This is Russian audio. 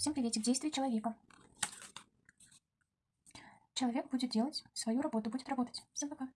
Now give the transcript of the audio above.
Всем приветик. Действие человека. Человек будет делать свою работу, будет работать. Всем пока.